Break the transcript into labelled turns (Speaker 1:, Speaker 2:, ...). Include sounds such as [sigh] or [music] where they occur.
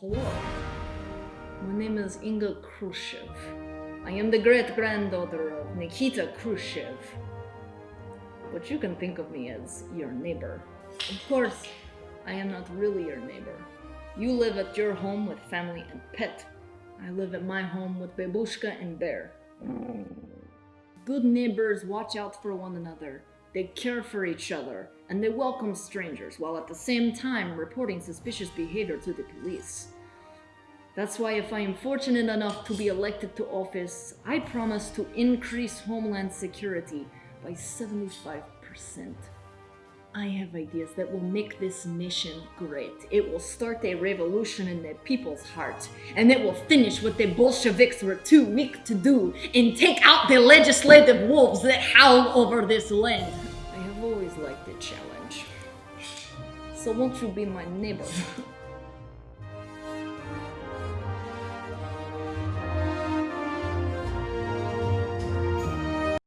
Speaker 1: hello. My name is Inga Khrushchev. I am the great granddaughter of Nikita Khrushchev. But you can think of me as your neighbor. Of course, I am not really your neighbor. You live at your home with family and pet. I live at my home with Babushka and Bear. Good neighbors watch out for one another. They care for each other, and they welcome strangers while at the same time reporting suspicious behavior to the police. That's why, if I am fortunate enough to be elected to office, I promise to increase Homeland Security by 75%. I have ideas that will make this nation great. It will start a revolution in the people's heart, and it will finish what the Bolsheviks were too weak to do and take out the legislative wolves that howl over this land. I always liked the challenge. So won't you be my neighbor? [laughs]